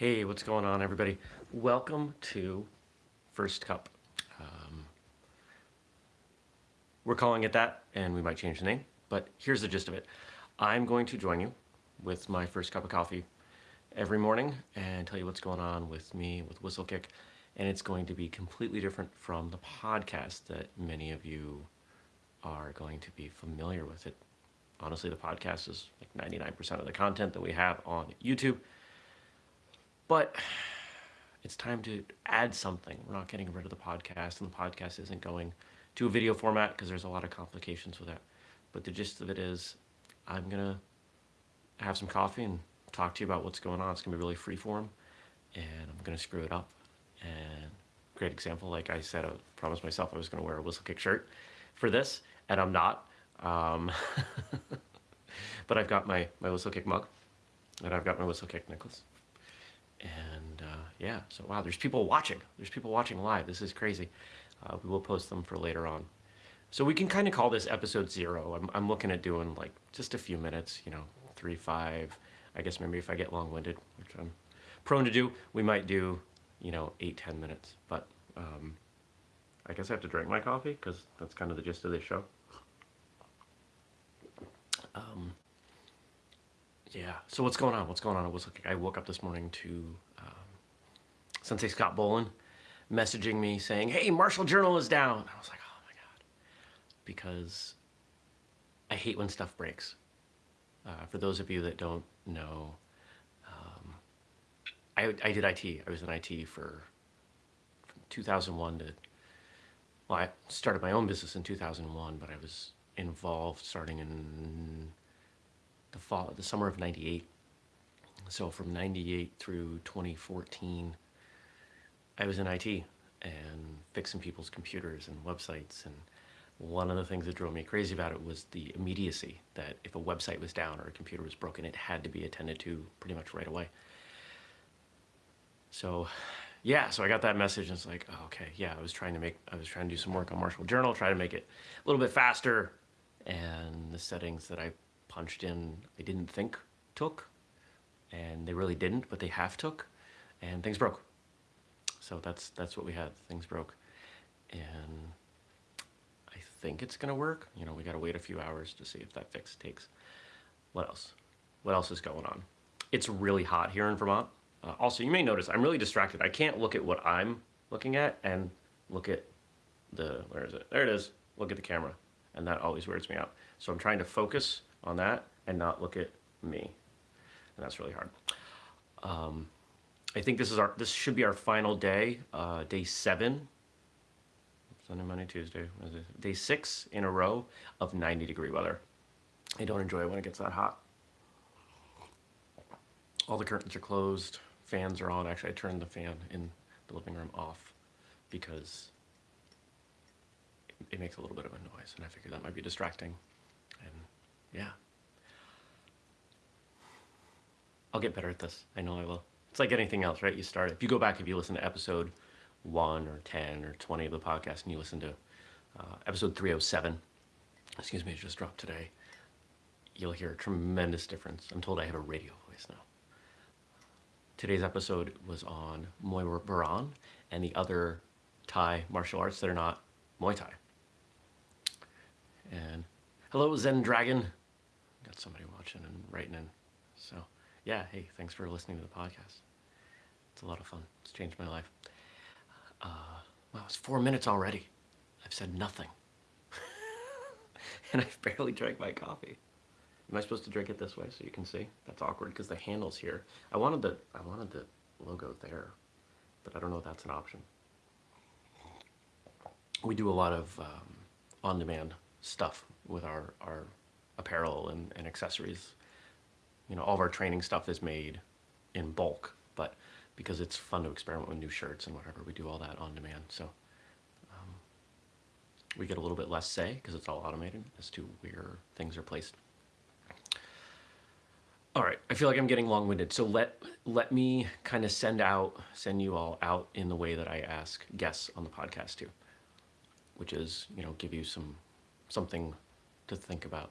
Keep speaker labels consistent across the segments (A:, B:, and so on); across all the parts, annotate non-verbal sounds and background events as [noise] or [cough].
A: Hey, what's going on, everybody? Welcome to First Cup. Um, we're calling it that, and we might change the name, but here's the gist of it. I'm going to join you with my first cup of coffee every morning and tell you what's going on with me, with Whistlekick, and it's going to be completely different from the podcast that many of you are going to be familiar with it. Honestly, the podcast is like 99% of the content that we have on YouTube. But it's time to add something. We're not getting rid of the podcast, and the podcast isn't going to a video format because there's a lot of complications with that. But the gist of it is, I'm gonna have some coffee and talk to you about what's going on. It's gonna be really free form, and I'm gonna screw it up. And great example, like I said, I promised myself I was gonna wear a Whistlekick shirt for this, and I'm not. Um, [laughs] but I've got my, my Whistlekick mug, and I've got my Whistlekick necklace. And uh, yeah, so wow, there's people watching. There's people watching live. This is crazy. Uh, we will post them for later on. So we can kind of call this episode zero. I'm, I'm looking at doing like just a few minutes, you know, three, five. I guess maybe if I get long-winded, which I'm prone to do, we might do, you know, eight, ten minutes. But um, I guess I have to drink my coffee because that's kind of the gist of this show. Um, yeah, so what's going on? What's going on? I was I woke up this morning to um, Sensei Scott Bolin messaging me saying, hey, Martial Journal is down. I was like, oh my God. Because I hate when stuff breaks. Uh, for those of you that don't know, um, I, I did IT. I was in IT for from 2001 to, well, I started my own business in 2001, but I was involved starting in the fall, the summer of 98. So from 98 through 2014, I was in IT and fixing people's computers and websites. And one of the things that drove me crazy about it was the immediacy that if a website was down or a computer was broken, it had to be attended to pretty much right away. So yeah, so I got that message and it's like, oh, okay, yeah, I was trying to make, I was trying to do some work on Martial Journal, try to make it a little bit faster. And the settings that I punched in, I didn't think took, and they really didn't, but they half took, and things broke. So that's that's what we had. Things broke, and I think it's gonna work. You know, we gotta wait a few hours to see if that fix takes. What else? What else is going on? It's really hot here in Vermont. Uh, also, you may notice I'm really distracted. I can't look at what I'm looking at and look at the, where is it? There it is. Look at the camera. And that always weirds me out. So I'm trying to focus on that and not look at me. And that's really hard. Um, I think this is our, this should be our final day, uh, day seven, Sunday, Monday, Tuesday, day six in a row of 90 degree weather. I don't enjoy it when it gets that hot. All the curtains are closed, fans are on. Actually, I turned the fan in the living room off because it makes a little bit of a noise and I figured that might be distracting. And yeah. I'll get better at this. I know I will. It's like anything else, right? You start, if you go back, if you listen to episode 1 or 10 or 20 of the podcast and you listen to uh, episode 307, excuse me, it just dropped today, you'll hear a tremendous difference. I'm told I have a radio voice now. Today's episode was on Muay Boran and the other Thai martial arts that are not Muay Thai. And hello, Zen Dragon. Got somebody watching and writing in. So yeah, hey, thanks for listening to the podcast. It's a lot of fun. It's changed my life. Uh, wow, it's four minutes already. I've said nothing. [laughs] and I've barely drank my coffee. Am I supposed to drink it this way so you can see? That's awkward because the handle's here. I wanted the I wanted the logo there, but I don't know if that's an option. We do a lot of um, on-demand stuff with our, our apparel and, and accessories. You know, all of our training stuff is made in bulk, but because it's fun to experiment with new shirts and whatever, we do all that on demand. So um, we get a little bit less say because it's all automated as to where things are placed. All right, I feel like I'm getting long-winded, so let let me kind of send out, send you all out in the way that I ask guests on the podcast to, which is, you know, give you some something to think about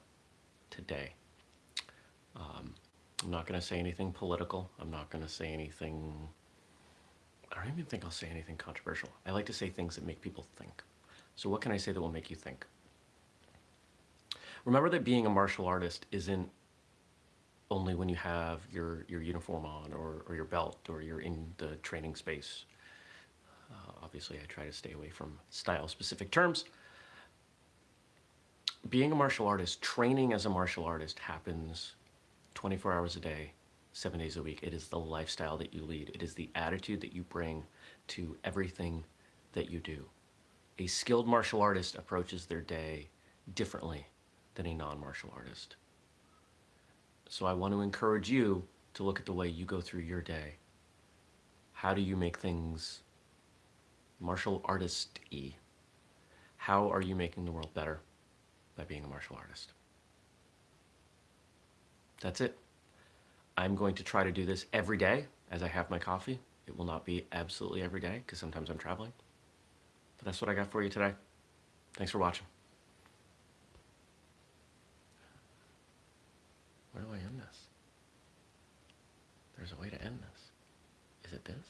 A: today. Um, I'm not going to say anything political. I'm not going to say anything. I don't even think I'll say anything controversial. I like to say things that make people think. So, what can I say that will make you think? Remember that being a martial artist isn't only when you have your, your uniform on or, or your belt or you're in the training space. Uh, obviously, I try to stay away from style specific terms. Being a martial artist, training as a martial artist happens 24 hours a day, seven days a week. It is the lifestyle that you lead, it is the attitude that you bring to everything that you do. A skilled martial artist approaches their day differently than a non martial artist. So I want to encourage you to look at the way you go through your day. How do you make things martial artist y? How are you making the world better by being a martial artist? That's it. I'm going to try to do this every day as I have my coffee. It will not be absolutely every day because sometimes I'm traveling. But that's what I got for you today. Thanks for watching. Where do I end this? There's a way to end this. Is it this?